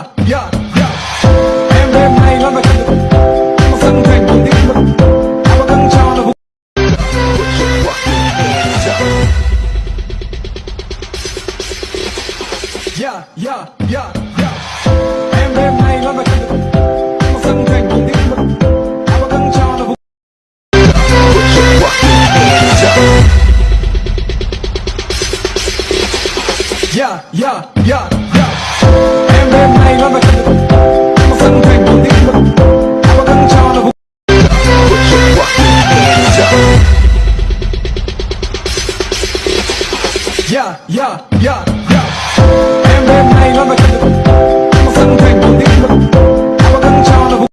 yeah, yeah, yeah. Em đêm nay luôn mà chân Một sân thành một tiếng lực Em có căng trao là vũ Yeah, yeah, yeah, yeah. Em đêm nay luôn mà chân Một sân thành một tiếng Yeah, yeah. Em đêm nay luôn mà chân Một sân thành một tiếng lực Em có căng trao là vũ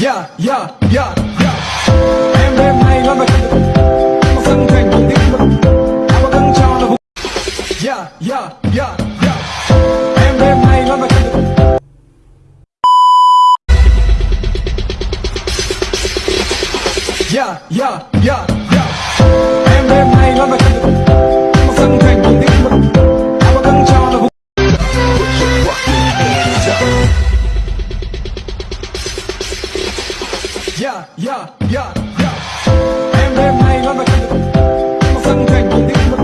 Yeah, yeah, yeah, yeah. Em đêm nay luôn mà chân Một sân thành một tiếng lực Em có căng trao là vũ Yeah, yeah, yeah, yeah. Em đêm nay luôn mà chân Yeah, yeah, yeah, yeah. Em đêm nay luôn mà Yeah, yeah, yeah, yeah. Em đêm nay luôn mà chân Một sân thành một tiếng lực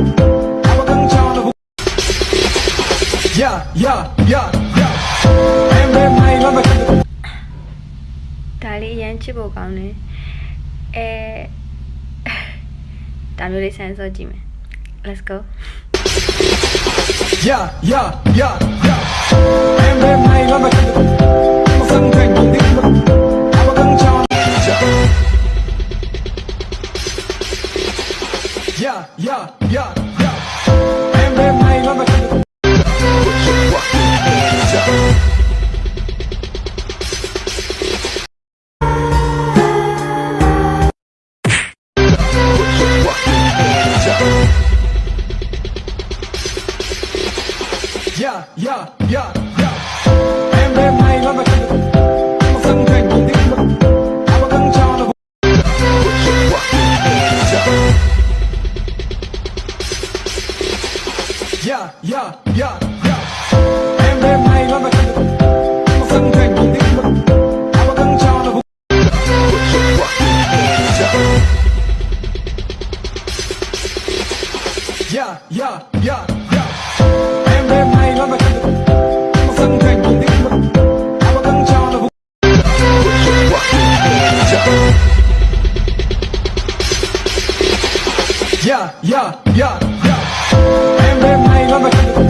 Em có căng trao là vũ Yeah, yeah, yeah, yeah. Em đêm nay luôn mà chân ဒါလေးအရန်ချစ်ဖို့ကောင်းတယ်အဲဒါမျိုးလေးဆန်းစောကြည့်မယ် let's go Yeah, yeah, yeah, yeah. Em đêm nay luôn mà chân Yeah, yeah, yeah, yeah. Em đêm nay luôn mà Một sân thành một tiếng lực Em có căng trao là vũ Yeah, yeah, yeah, yeah. Em đêm nay luôn mà Một sân thành một tiếng lực Em có căng trao là Yeah Yeah, yeah, yeah, I'm a